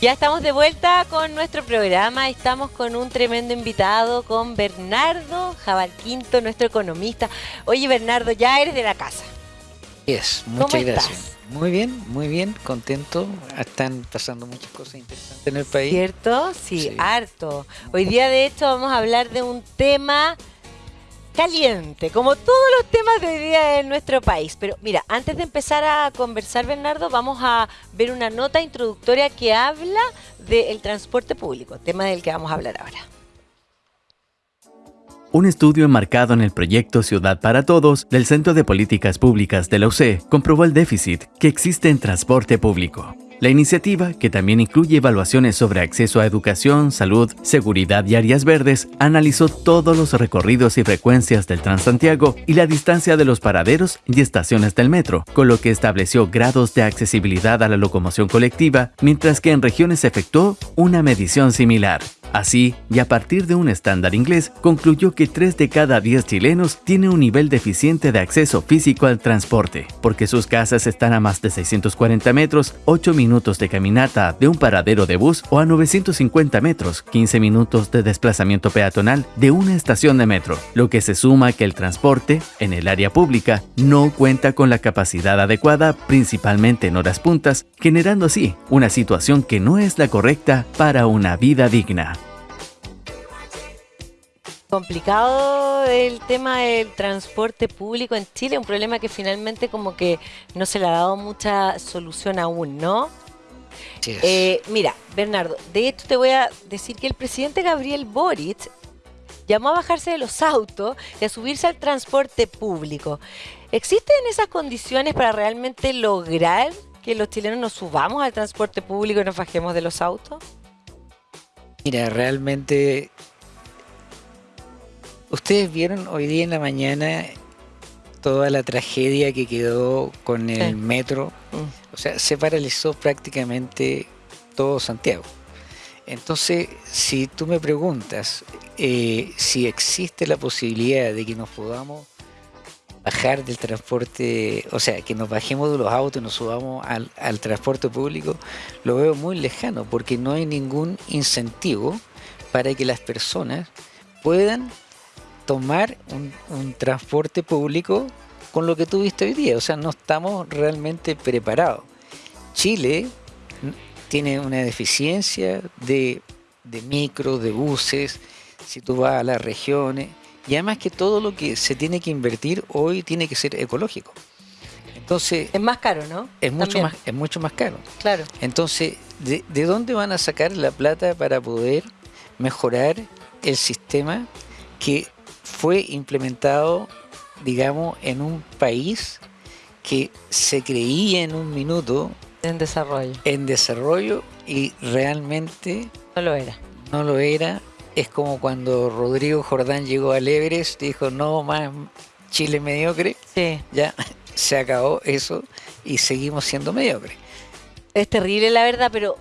Ya estamos de vuelta con nuestro programa. Estamos con un tremendo invitado, con Bernardo Jabal Quinto, nuestro economista. Oye, Bernardo, ya eres de la casa. Es, muchas gracias. Muy bien, muy bien, contento. Están pasando muchas cosas interesantes en el país. ¿Cierto? Sí, harto. Hoy día, de hecho, vamos a hablar de un tema caliente, como todos los temas de hoy día en nuestro país. Pero mira, antes de empezar a conversar, Bernardo, vamos a ver una nota introductoria que habla del transporte público, tema del que vamos a hablar ahora. Un estudio enmarcado en el proyecto Ciudad para Todos del Centro de Políticas Públicas de la UC comprobó el déficit que existe en transporte público. La iniciativa, que también incluye evaluaciones sobre acceso a educación, salud, seguridad y áreas verdes, analizó todos los recorridos y frecuencias del Transantiago y la distancia de los paraderos y estaciones del metro, con lo que estableció grados de accesibilidad a la locomoción colectiva, mientras que en regiones efectuó una medición similar. Así, y a partir de un estándar inglés, concluyó que 3 de cada 10 chilenos tienen un nivel deficiente de acceso físico al transporte, porque sus casas están a más de 640 metros, 8 minutos de caminata de un paradero de bus o a 950 metros, 15 minutos de desplazamiento peatonal de una estación de metro, lo que se suma que el transporte, en el área pública, no cuenta con la capacidad adecuada, principalmente en horas puntas, generando así una situación que no es la correcta para una vida digna complicado el tema del transporte público en Chile, un problema que finalmente como que no se le ha dado mucha solución aún, ¿no? Eh, mira, Bernardo, de hecho te voy a decir que el presidente Gabriel Boric llamó a bajarse de los autos y a subirse al transporte público. ¿Existen esas condiciones para realmente lograr que los chilenos nos subamos al transporte público y nos bajemos de los autos? Mira, realmente Ustedes vieron hoy día en la mañana toda la tragedia que quedó con el metro. Mm. O sea, se paralizó prácticamente todo Santiago. Entonces, si tú me preguntas eh, si existe la posibilidad de que nos podamos bajar del transporte, o sea, que nos bajemos de los autos y nos subamos al, al transporte público, lo veo muy lejano porque no hay ningún incentivo para que las personas puedan tomar un, transporte público con lo que tuviste hoy día. O sea, no estamos realmente preparados. Chile tiene una deficiencia de, de micros, de buses, si tú vas a las regiones, y además que todo lo que se tiene que invertir hoy tiene que ser ecológico. Entonces, es más caro, ¿no? Es mucho más, es mucho más caro. Claro. Entonces, ¿de, ¿de dónde van a sacar la plata para poder mejorar el sistema que fue implementado, digamos, en un país que se creía en un minuto. En desarrollo. En desarrollo y realmente... No lo era. No lo era. Es como cuando Rodrigo Jordán llegó al Everest, dijo, no más Chile mediocre. Sí. Ya se acabó eso y seguimos siendo mediocres. Es terrible la verdad, pero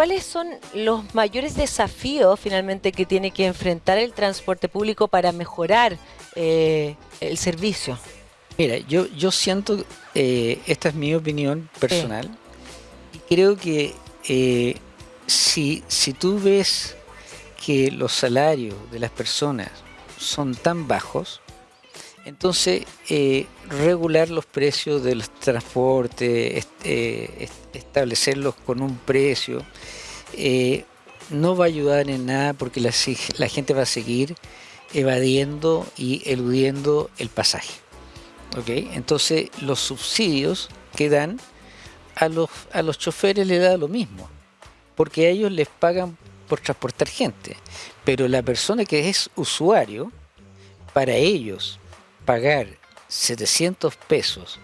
¿Cuáles son los mayores desafíos finalmente que tiene que enfrentar el transporte público para mejorar eh, el servicio? Mira, yo, yo siento, eh, esta es mi opinión personal, y creo que eh, si, si tú ves que los salarios de las personas son tan bajos, entonces, regular los precios de los transportes, establecerlos con un precio, eh, no va a ayudar en nada porque la, gente va a seguir evadiendo y eludiendo el pasaje. Entonces los subsidios que dan a los, a los choferes le da lo mismo, porque a ellos les pagan por transportar gente, pero la persona que es usuario, para ellos pagar 700 pesos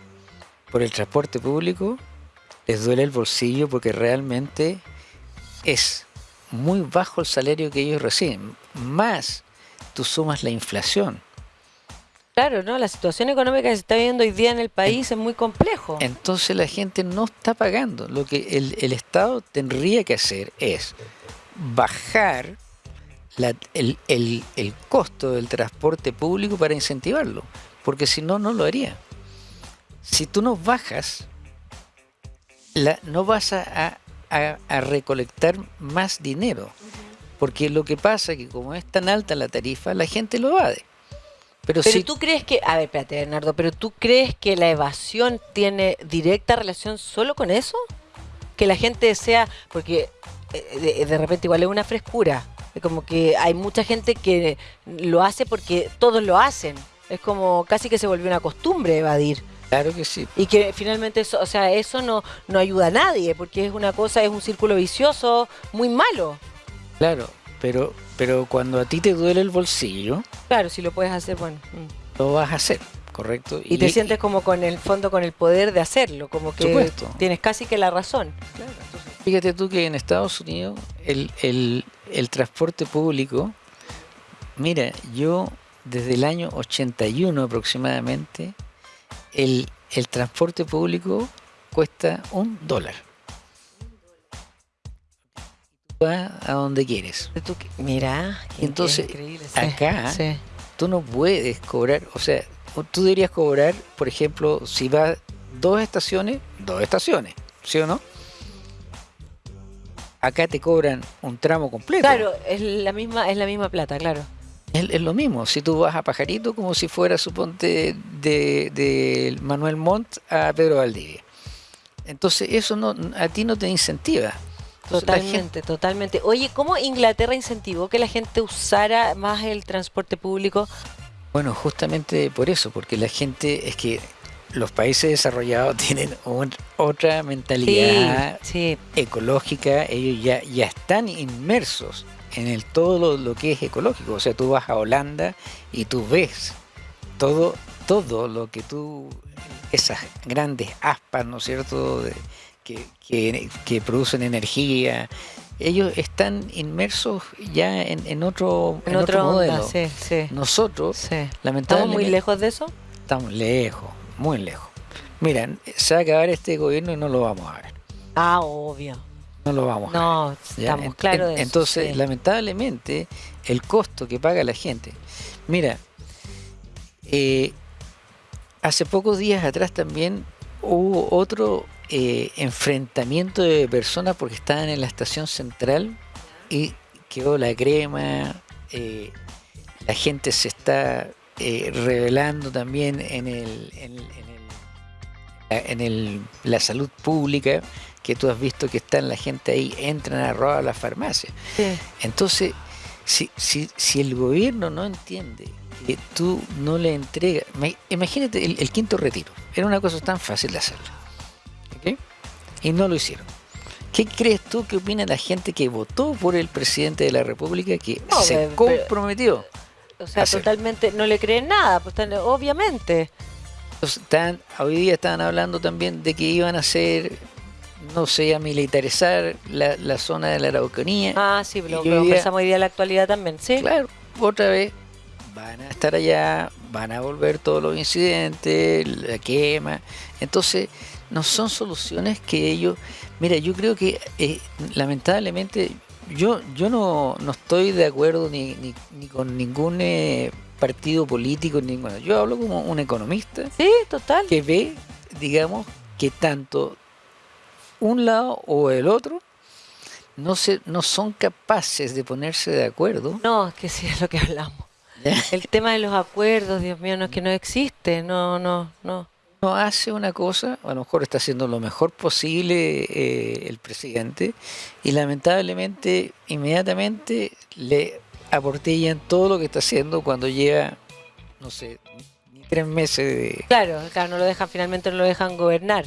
por el transporte público, les duele el bolsillo porque realmente es muy bajo el salario que ellos reciben, más tú sumas la inflación. Claro, ¿no? La situación económica que se está viviendo hoy día en el país es muy complejo. Entonces la gente no está pagando. Lo que el, Estado tendría que hacer es bajar el, el, costo del transporte público para incentivarlo, porque si no, no lo haría. Si tú no bajas, la, no vas a a, recolectar más dinero. Porque lo que pasa es que como es tan alta la tarifa, la gente lo evade. Pero, si tú crees que, a ver, espérate, Bernardo, pero tú crees que la evasión tiene directa relación solo con eso? Que la gente sea, porque eh, de, repente igual es una frescura, como que hay mucha gente que lo hace porque todos lo hacen, es como casi que se volvió una costumbre evadir. Claro que sí. Y que finalmente eso, o sea, eso no, no ayuda a nadie, porque es una cosa, es un círculo vicioso muy malo. Claro, pero, pero cuando a ti te duele el bolsillo. Claro, si lo puedes hacer, bueno. Mm. Lo vas a hacer, correcto. Y, te sientes como con el fondo, con el poder de hacerlo, como que tienes casi que la razón. Claro, fíjate tú que en Estados Unidos el, el, el transporte público, mira, yo desde el año 81 aproximadamente, el, el transporte público cuesta un dólar. Vas a donde quieres. Mira, entonces acá tú no puedes cobrar, o sea, tú deberías cobrar, por ejemplo, si vas dos estaciones, dos estaciones, ¿sí o no? Acá te cobran un tramo completo. Claro, es la misma, es la misma plata, claro. Es, lo mismo, si tú vas a Pajarito como si fuera, suponte, de, Manuel Montt a Pedro Valdivia. Entonces eso no a ti no te incentiva. totalmente, totalmente. Oye, ¿cómo Inglaterra incentivó que la gente usara más el transporte público? Bueno, justamente por eso, porque la gente es que los países desarrollados tienen otra mentalidad ecológica, ellos ya, ya están inmersos en el todo lo, que es ecológico. O sea, tú vas a Holanda y tú ves todo, todo lo que tú, esas grandes aspas, ¿no es cierto?, que, que, producen energía, ellos están inmersos ya en, otro, en, otro modelo. Nosotros, lamentablemente... ¿Estamos muy lejos de eso? Estamos lejos, muy lejos. Mira, se va a acabar este gobierno y no lo vamos a ver. Ah, obvio no lo vamos no, a ver. estamos claros de Entonces, lamentablemente, el costo que paga la gente. Mira, eh, hace pocos días atrás también hubo otro eh, enfrentamiento de personas porque estaban en la estación central y quedó la crema, eh, la gente se está revelando también en el, en, en el, la salud pública que tú has visto que están la gente ahí, entran a robar las farmacias. Entonces, si, si, si el gobierno no entiende que tú no le entregas, imagínate el, quinto retiro, era una cosa tan fácil de hacerlo. Y no lo hicieron. ¿Qué crees tú que opina la gente que votó por el presidente de la República que se comprometió? O sea, totalmente no le creen nada, pues obviamente. Están, hoy día estaban hablando también de que iban a hacer no sé, a militarizar la, la zona de la Araucanía. Ah, sí, lo pensamos hoy día en la actualidad también, sí. Claro, otra vez van a estar allá, van a volver todos los incidentes, la quema. Entonces, no son soluciones que ellos... Mira, yo creo que eh, lamentablemente yo, yo no, no estoy de acuerdo ni, ni, ni con ningún eh, partido político, ninguno. Yo hablo como un economista. Sí, total. Que ve, digamos, que tanto un lado o el otro no, se, no son capaces de ponerse de acuerdo. No, es que sí es lo que hablamos. El tema de los acuerdos, Dios mío, no es que no existe, no, no, no. No hace una cosa, a lo mejor está haciendo lo mejor posible eh, el presidente y lamentablemente inmediatamente le aportillan todo lo que está haciendo cuando llega, no sé, ni tres meses de... Claro, claro, no lo dejan, finalmente no lo dejan gobernar.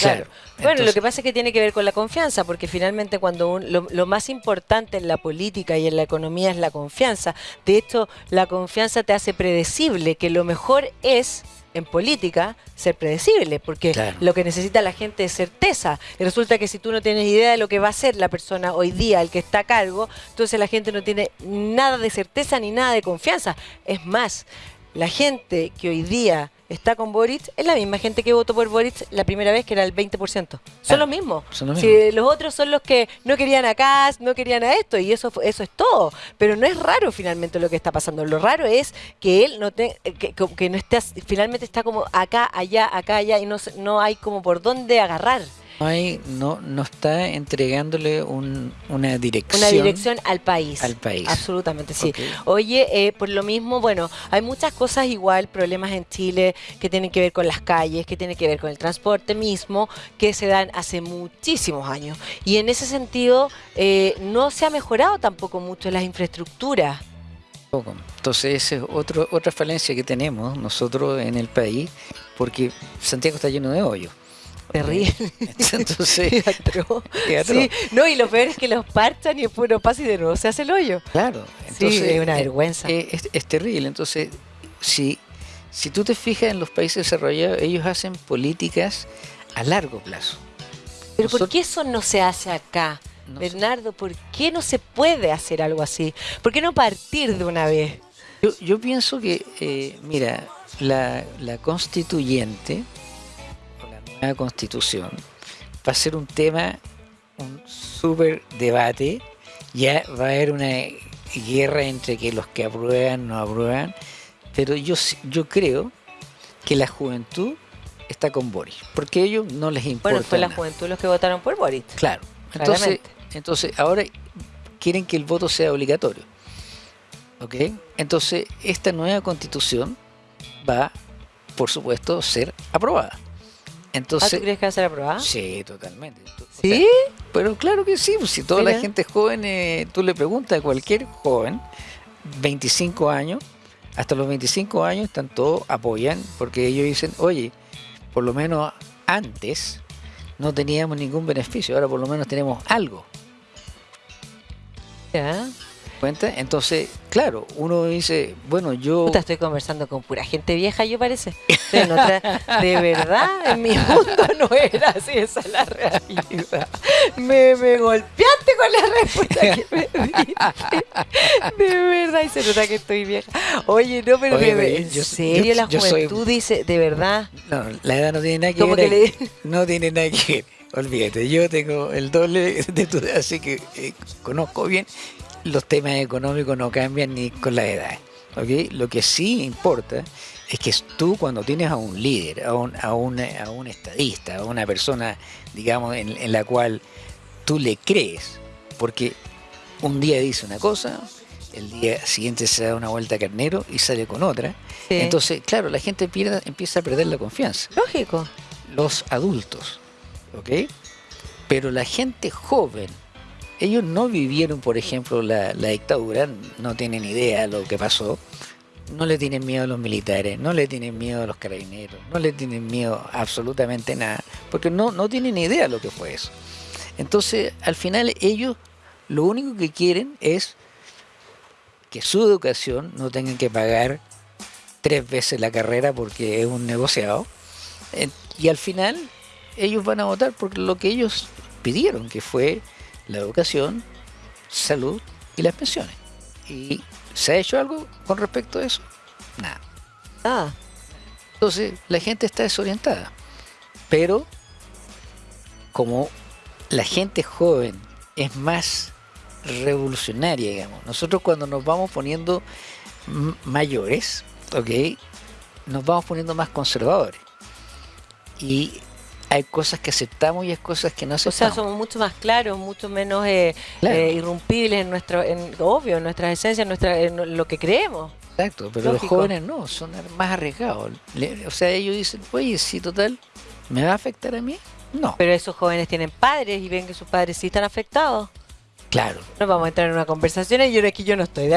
Claro. Bueno, lo que pasa es que tiene que ver con la confianza, porque finalmente cuando lo, más importante en la política y en la economía es la confianza. De hecho, la confianza te hace predecible, que lo mejor es en política ser predecible, porque lo que necesita la gente es certeza. Y resulta que si tú no tienes idea de lo que va a hacer la persona hoy día, el que está a cargo, entonces la gente no tiene nada de certeza ni nada de confianza. Es más, la gente que hoy día está con Boric es la misma gente que votó por Boric la primera vez, que era el 20%. Son los mismos. Si los otros son los que no querían a Kass, no querían a esto, y eso, eso es todo. Pero no es raro finalmente lo que está pasando. Lo raro es que él no te, que, no esté, finalmente está como acá, allá, acá, allá, y no, no hay como por dónde agarrar. No, hay, no, no está entregándole una dirección. Una dirección al país. Al país. Absolutamente, sí. Oye, eh, por lo mismo, bueno, hay muchas cosas igual, problemas en Chile que tienen que ver con las calles, que tienen que ver con el transporte mismo, que se dan hace muchísimos años. Y en ese sentido, eh, no se ha mejorado tampoco mucho las infraestructuras. Entonces, esa es otro, otra falencia que tenemos nosotros en el país, porque Santiago está lleno de hoyos. Terrible. Entonces, sí, no, y lo peor es que los parchan y después no pasa y de nuevo se hace el hoyo. Claro, entonces es una vergüenza. Es, terrible. Entonces, si, si tú te fijas en los países desarrollados, ellos hacen políticas a largo plazo. Pero ¿por qué eso no se hace acá? Bernardo, ¿por qué no se puede hacer algo así? ¿Por qué no partir de una vez? Yo, yo pienso que, eh, mira, la, la constituyente constitución va a ser un tema, un súper debate, ya va a haber una guerra entre que los que aprueban no aprueban, pero yo, yo creo que la juventud está con Boris, porque a ellos no les importa. Bueno, fue la juventud los que votaron por Boris. Claro, entonces, entonces ahora quieren que el voto sea obligatorio. ¿Ok? Entonces, esta nueva constitución va, por supuesto, ser aprobada. Entonces, ¿Ah, ¿tú crees que va a ser aprobada? Sí, totalmente. ¿Sí? pero claro que sí, pues, si toda la gente joven, eh, tú le preguntas a cualquier joven, 25 años, hasta los 25 años están todos apoyan, porque ellos dicen, oye, por lo menos antes no teníamos ningún beneficio, ahora por lo menos tenemos algo. Ya cuenta? Entonces, claro, uno dice, bueno, yo... Puta, estoy conversando con pura gente vieja, yo parece. de verdad, en mi mundo no era así, esa es la realidad. Me, me golpeaste con la respuesta que me diste. De verdad, y se nota que estoy vieja. Oye, no, pero en serio la juventud dice, de verdad. No, la edad no tiene nada que ver. No tiene nada que ver. Olvídate, yo tengo el doble de tu edad, así que eh, conozco bien los temas económicos no cambian ni con la edad. ¿okay? Lo que sí importa es que tú cuando tienes a un líder, a un, a un, a un estadista, a una persona, digamos, en, la cual tú le crees, porque un día dice una cosa, el día siguiente se da una vuelta a carnero y sale con otra. Entonces, claro, la gente empieza a perder la confianza. Lógico. Los adultos, ¿ok? Pero la gente joven, ellos no vivieron, por ejemplo, la, dictadura, no tienen idea de lo que pasó, no le tienen miedo a los militares, no le tienen miedo a los carabineros, no le tienen miedo absolutamente nada, porque no, no tienen idea de lo que fue eso. Entonces, al final ellos lo único que quieren es que su educación no tengan que pagar tres veces la carrera porque es un negociado. Y al final ellos van a votar por lo que ellos pidieron, que fue la educación, salud y las pensiones. ¿Y se ha hecho algo con respecto a eso? Nada. Ah. Entonces la gente está desorientada. Pero como la gente joven es más revolucionaria, digamos, nosotros cuando nos vamos poniendo mayores, ¿ok? Nos vamos poniendo más conservadores. Y hay cosas que aceptamos y hay cosas que no aceptamos. O sea, somos mucho más claros, mucho menos eh, eh, irrumpibles en nuestro, en, obvio, en nuestra esencia, en, nuestra, en lo que creemos. Exacto, pero los jóvenes no, son más arriesgados. o sea, ellos dicen, oye, sí, total, ¿me va a afectar a mí? No. Pero esos jóvenes tienen padres y ven que sus padres sí están afectados. Claro. No vamos a entrar en una conversación y yo aquí yo no estoy,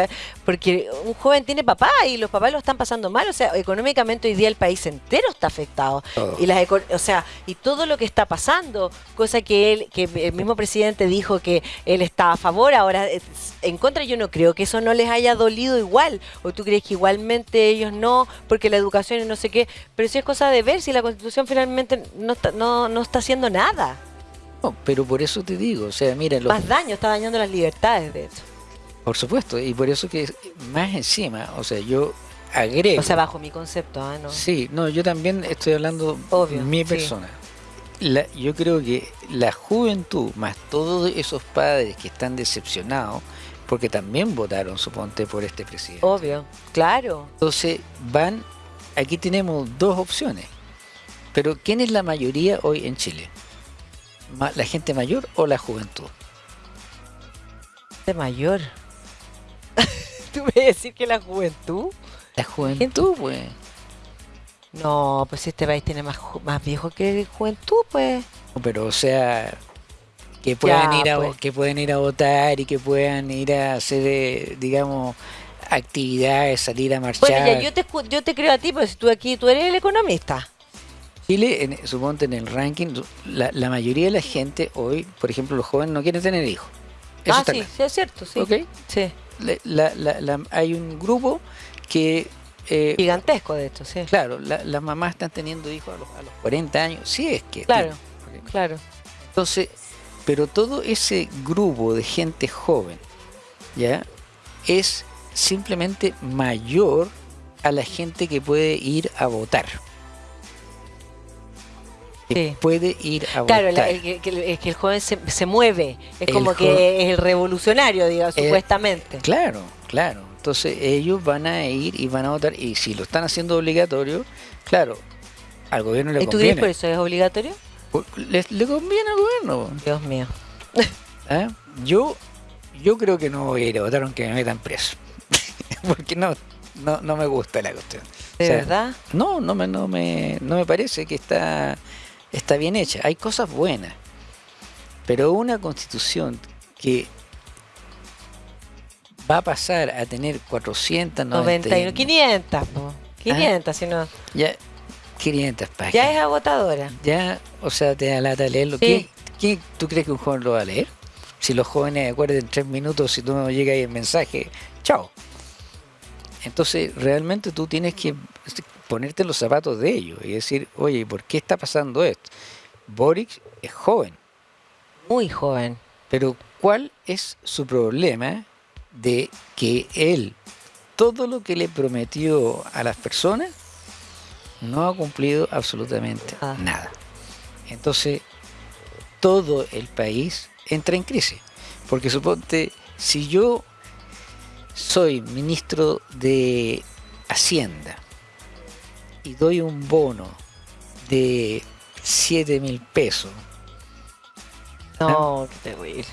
porque un joven tiene papá y los papás lo están pasando mal, o sea, económicamente hoy día el país entero está afectado. Y las o sea, y todo lo que está pasando, cosa que él que el mismo presidente dijo que él estaba a favor, ahora en contra yo no creo que eso no les haya dolido igual, o tú crees que igualmente ellos no, porque la educación y no sé qué, pero sí es cosa de ver si la Constitución finalmente no no, no está haciendo nada pero por eso te digo, o sea, mira... Más daño, está dañando las libertades, de hecho. Por supuesto, y por eso que más encima, o sea, yo agrego... O sea, bajo mi concepto, ¿ah? ¿no? Sí, no, yo también estoy hablando de mi persona. yo creo que la juventud, más todos esos padres que están decepcionados, porque también votaron, suponte, por este presidente. Obvio, claro. Entonces, van, aquí tenemos dos opciones. Pero ¿quién es la mayoría hoy en Chile? La gente mayor o la juventud? De mayor. ¿Tú me vas a decir que la juventud? La juventud, pues. No, pues este país tiene más, más viejo que juventud, pues. Pero, o sea, que puedan, ir a, pues. que pueden ir a votar y que puedan ir a hacer, eh, digamos, actividades, salir a marchar. Bueno, ya, yo te, yo te creo a ti, pues tú aquí, tú eres el economista. Chile, en, suponte en el ranking, la, la, mayoría de la gente hoy, por ejemplo, los jóvenes no quieren tener hijos. ah, sí, sí, es cierto, sí. Sí. hay un grupo que... Eh, Gigantesco de esto, sí. Claro, las mamás están teniendo hijos a los, a los 40 años, sí es que... Claro, claro. Entonces, pero todo ese grupo de gente joven, ¿ya? Es simplemente mayor a la gente que puede ir a votar. Puede ir a votar. Claro, es que, el joven se, mueve, es como que es el revolucionario, digamos, eh, supuestamente. Claro, claro. Entonces ellos van a ir y van a votar, y si lo están haciendo obligatorio, claro, al gobierno le conviene. ¿Y tú por eso es obligatorio? Le, le conviene al gobierno. Dios mío. ¿Eh? Yo, yo creo que no voy a ir a votar aunque me metan preso. Porque no, no, no me gusta la cuestión. ¿De verdad? No, no me, no me, no me parece que está, está bien hecha. Hay cosas buenas. Pero una constitución que va a pasar a tener 491... 500, 500, si no... Ya, 500 páginas. Ya es agotadora. Ya, o sea, te da lata leerlo. Sí. ¿Qué, tú crees que un joven lo va a leer? Si los jóvenes acuerden tres minutos, si tú no llega ahí el mensaje, chao. Entonces, realmente tú tienes que ponerte los zapatos de ellos y decir, oye, ¿por qué está pasando esto? Boric es joven. Muy joven. Pero ¿cuál es su problema de que él, todo lo que le prometió a las personas, no ha cumplido absolutamente ah. nada? Entonces, todo el país entra en crisis. Porque suponte, si yo soy ministro de Hacienda y doy un bono de 7 mil pesos. No, qué terrible.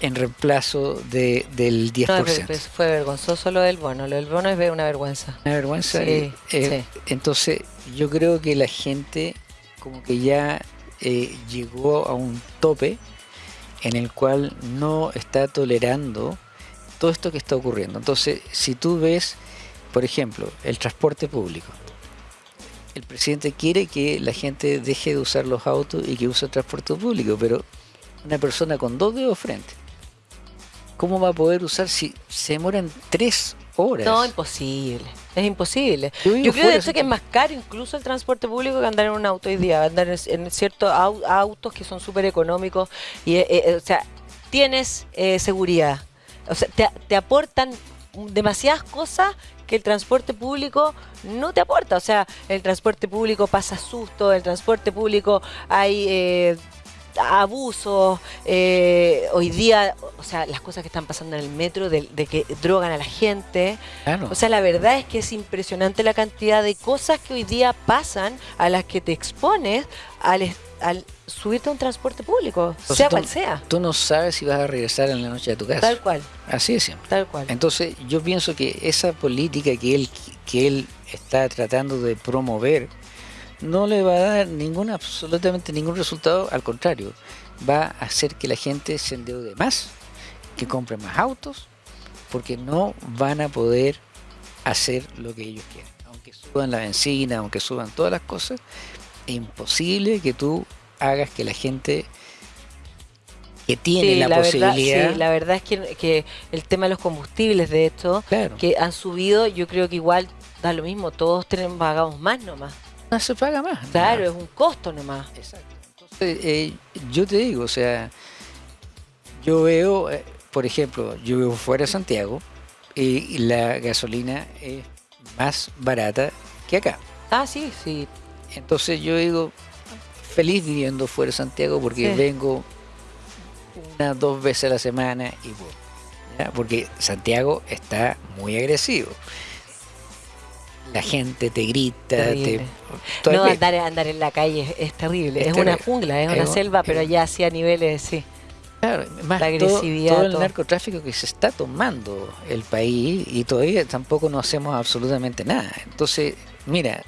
En reemplazo de, del 10%. fue vergonzoso lo del bono. Lo del bono es una vergüenza. Una vergüenza. Eh, eh, entonces, yo creo que la gente como que ya eh, llegó a un tope en el cual no está tolerando todo esto que está ocurriendo. Entonces, si tú ves, por ejemplo, el transporte público, el presidente quiere que la gente deje de usar los autos y que use el transporte público, pero una persona con dos dedos frente, ¿cómo va a poder usar si se demoran tres horas? No, imposible. Es imposible. Yo, creo de hecho que es más caro incluso el transporte público que andar en un auto hoy día, andar en, ciertos autos que son súper económicos y, eh, eh, o sea, tienes eh, seguridad, o sea, te, aportan demasiadas cosas que el transporte público no te aporta. O sea, el transporte público pasa susto, el transporte público hay eh, abusos, eh, hoy día, o sea, las cosas que están pasando en el metro, de, que drogan a la gente. O sea, la verdad es que es impresionante la cantidad de cosas que hoy día pasan a las que te expones al, al subirte a un transporte público, sea cual sea. Tú no sabes si vas a regresar en la noche a tu casa. Tal cual. Así es siempre. Tal cual. Entonces, yo pienso que esa política que él, que él está tratando de promover no le va a dar ningún, absolutamente ningún resultado, al contrario, va a hacer que la gente se endeude más, que compre más autos, porque no van a poder hacer lo que ellos quieren. Aunque suban la benzina, aunque suban todas las cosas, es imposible que tú hagas que la gente que tiene la, posibilidad. sí, la verdad es que, el tema de los combustibles, de hecho, que han subido, yo creo que igual da lo mismo, todos tenemos, pagamos más nomás. No se paga más. Claro, es un costo nomás. Exacto. Entonces, eh, yo te digo, o sea, yo veo, eh, por ejemplo, yo vivo fuera de Santiago y la gasolina es más barata que acá. Ah, sí, sí. Entonces yo digo, feliz viviendo fuera de Santiago porque vengo una, dos veces a la semana y voy. Porque Santiago está muy agresivo. La gente te grita. no, andar, andar en la calle es, terrible. Es, una jungla, es, una selva, pero ya sí a niveles, sí. Claro, más la agresividad. Todo, el narcotráfico que se está tomando el país y todavía tampoco no hacemos absolutamente nada. Entonces, mira,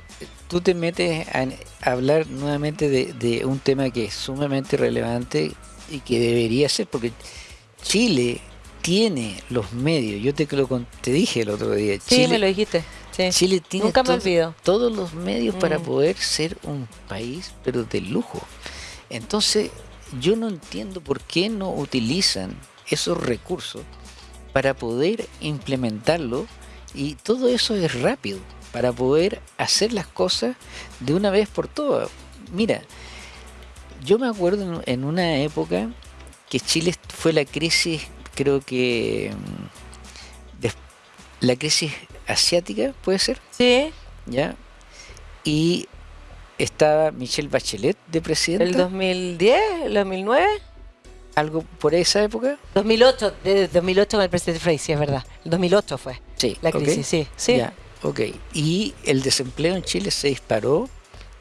tú te metes a, hablar nuevamente de, un tema que es sumamente relevante y que debería ser, porque Chile tiene los medios. Yo te lo te dije el otro día. Sí, me lo dijiste. Chile tiene todos los medios para mm. poder ser un país, pero de lujo. Entonces, yo no entiendo por qué no utilizan esos recursos para poder implementarlo y todo eso es rápido para poder hacer las cosas de una vez por todas. Mira, yo me acuerdo en una época que Chile fue la crisis, creo que mm, la crisis asiática, ¿puede ser? Sí. ¿Ya? Y estaba Michelle Bachelet de presidente. ¿El 2010? ¿El 2009? ¿Algo por esa época? 2008, de 2008 con el presidente Frey, sí, es verdad. El 2008 fue sí, la crisis, sí. sí. Ya, ok. Y el desempleo en Chile se disparó,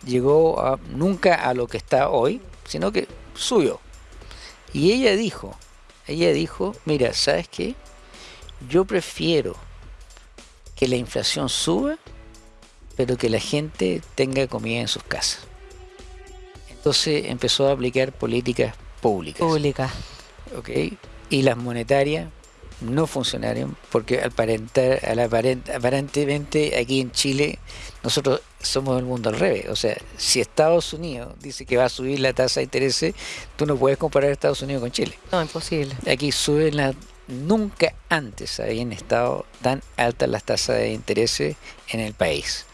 llegó a, nunca a lo que está hoy, sino que subió. Y ella dijo, ella dijo, mira, ¿sabes qué? Yo prefiero que la inflación suba pero que la gente tenga comida en sus casas. Entonces empezó a aplicar políticas públicas. Públicas. ¿Ok? Y las monetarias no funcionaron porque al aparentar, al aparentemente aquí en Chile nosotros somos el mundo al revés. O sea, si Estados Unidos dice que va a subir la tasa de interés, tú no puedes comparar Estados Unidos con Chile. No, imposible. Aquí suben la, nunca antes habían estado tan altas las tasas de interés en el país.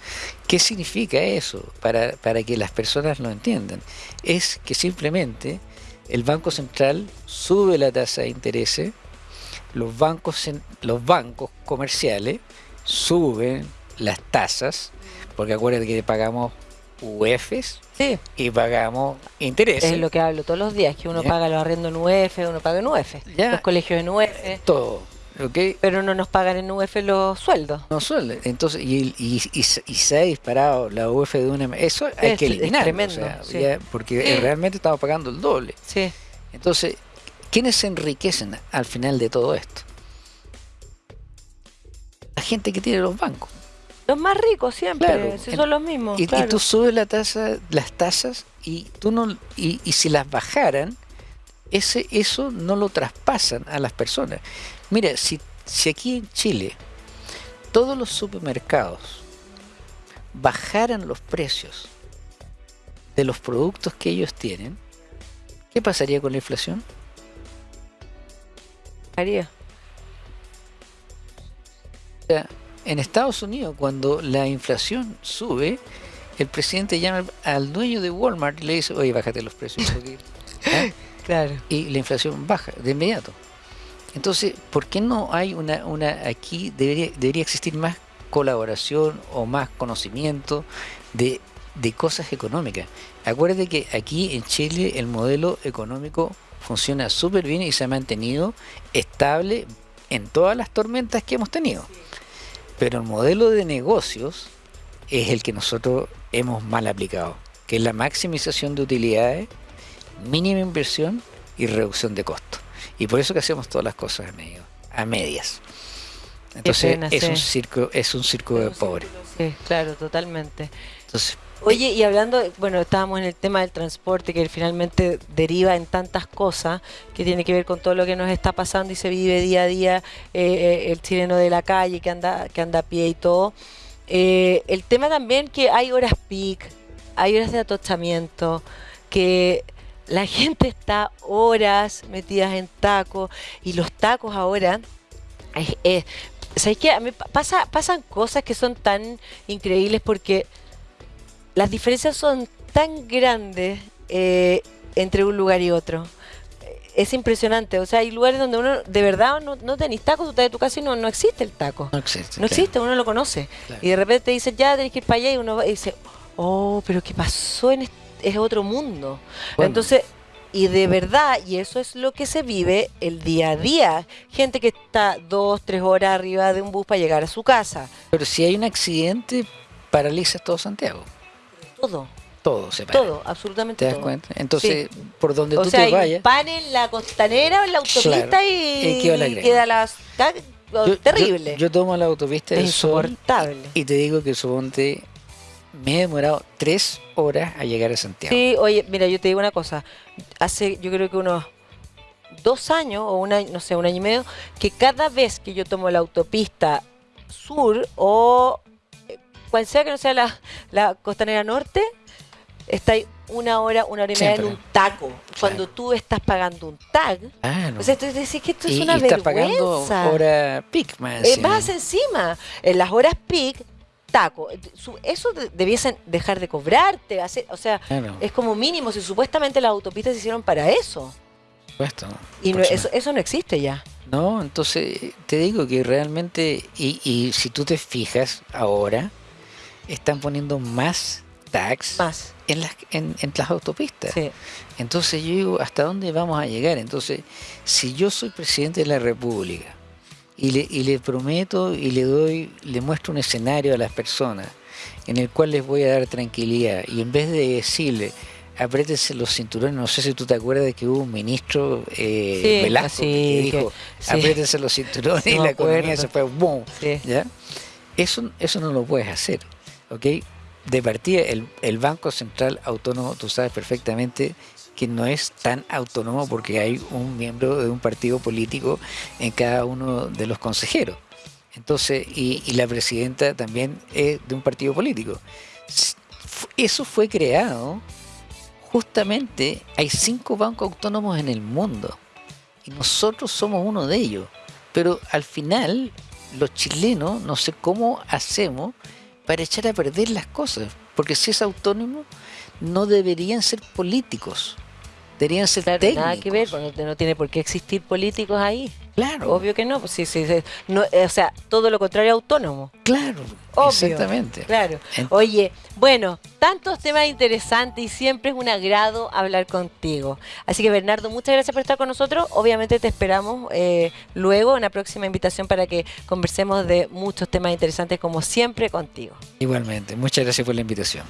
¿Qué significa eso? Para, para que las personas lo entiendan. Es que simplemente el Banco Central sube la tasa de interés, los bancos, los bancos comerciales suben las tasas, porque acuérdense que pagamos UEFs y pagamos intereses. Es lo que hablo todos los días, que uno paga los arriendos en UEF, uno paga en UEF, los colegios en UEF. Todo. Okay. Pero no nos pagan en UEF los sueldos. No sueldos. Entonces, y, y, y, se ha disparado la UEF de una Eso hay que eliminarlo. porque realmente estamos pagando el doble. Sí. Entonces, ¿quiénes se enriquecen al final de todo esto? La gente que tiene los bancos. Los más ricos siempre, son los mismos. Y, tú subes la tasa, las tasas y tú no y, si las bajaran, ese eso no lo traspasan a las personas. Mira, si, si aquí en Chile todos los supermercados bajaran los precios de los productos que ellos tienen, ¿qué pasaría con la inflación? Haría. O sea, en Estados Unidos, cuando la inflación sube, el presidente llama al dueño de Walmart y le dice, oye, bájate los precios. Claro. Y la inflación baja de inmediato. Entonces, ¿por qué no hay una, una aquí debería, debería existir más colaboración o más conocimiento de, de cosas económicas? Acuérdate que aquí en Chile el modelo económico funciona súper bien y se ha mantenido estable en todas las tormentas que hemos tenido. Pero el modelo de negocios es el que nosotros hemos mal aplicado, que es la maximización de utilidades, mínima inversión y reducción de costos. Y por eso que hacemos todas las cosas a, medio, a medias. Entonces es un circo, es un circo de pobre. Sí, claro, totalmente. Entonces, Oye, y hablando, bueno, estábamos en el tema del transporte que finalmente deriva en tantas cosas que tiene que ver con todo lo que nos está pasando y se vive día a día eh, eh, el chileno de la calle que anda, que anda a pie y todo. Eh, el tema también que hay horas peak, hay horas de atochamiento, que la gente está horas metidas en tacos y los tacos ahora ¿Sabes qué? A mí pasa, pasan cosas que son tan increíbles porque las diferencias son tan grandes eh, entre un lugar y otro. Es impresionante. O sea, hay lugares donde uno de verdad no, no tenés tacos, tú estás de tu casa y no, no existe el taco. No existe. No existe, uno lo conoce. Y de repente te dicen, ya tenés que ir para allá y uno y dice, oh, pero ¿qué pasó en este, es otro mundo? Entonces, Y de verdad, y eso es lo que se vive el día a día. Gente que está dos, tres horas arriba de un bus para llegar a su casa. Pero si hay un accidente, paraliza todo Santiago. Todo. Todo se para. Todo, absolutamente ¿Te das cuenta? Entonces, por donde o tú sea, te vayas. Pan en la costanera en la autopista y, y, queda las. terrible. Yo, tomo la autopista es insoportable. y te digo que suponte me he demorado tres horas a llegar a Santiago. Sí, oye, mira, yo te digo una cosa. Hace, yo creo que unos dos años o un año, no sé, un año y medio, que cada vez que yo tomo la autopista sur o cual sea que no sea la, la costanera norte, está ahí una hora, una hora y media en un taco. Cuando tú estás pagando un tag, claro. o sea, tú dices que esto es y, una y vergüenza. Estás pagando hora peak más. Eh, más encima, en las horas peak taco. Eso debiesen dejar de cobrarte, hacer, o sea, es como mínimo si supuestamente las autopistas se hicieron para eso. Supuesto. Y no, eso, eso no existe ya. No, entonces te digo que realmente, y, y si tú te fijas ahora, están poniendo más tax más. En, las, en, en las autopistas. Sí. Entonces yo digo, ¿hasta dónde vamos a llegar? Entonces, si yo soy presidente de la República y le, y le prometo y le doy, le muestro un escenario a las personas en el cual les voy a dar tranquilidad y en vez de decirle apriétense los cinturones, no sé si tú te acuerdas de que hubo un ministro eh, sí, Velasco que dijo sí. apriétense los cinturones no y la economía se fue boom. ¿ya? Eso, eso no lo puedes hacer, ¿ok? De partida, el, el Banco Central Autónomo, tú sabes perfectamente que no es tan autónomo porque hay un miembro de un partido político en cada uno de los consejeros. Entonces, y, y la presidenta también es de un partido político. Eso fue creado justamente, hay cinco bancos autónomos en el mundo y nosotros somos uno de ellos. Pero al final, los chilenos, no sé cómo hacemos para echar a perder las cosas. Porque si es autónomo, no deberían ser políticos. Deberían ser claro, técnicos. Nada que ver, no, no, tiene por qué existir políticos ahí. Claro. Obvio que no, pues sí, sí, sí. No, o sea, todo lo contrario autónomo. Claro, Obvio, exactamente. Claro. Oye, bueno, tantos temas interesantes y siempre es un agrado hablar contigo. Así que Bernardo, muchas gracias por estar con nosotros. Obviamente te esperamos eh, luego en la próxima invitación para que conversemos de muchos temas interesantes como siempre contigo. Igualmente, muchas gracias por la invitación.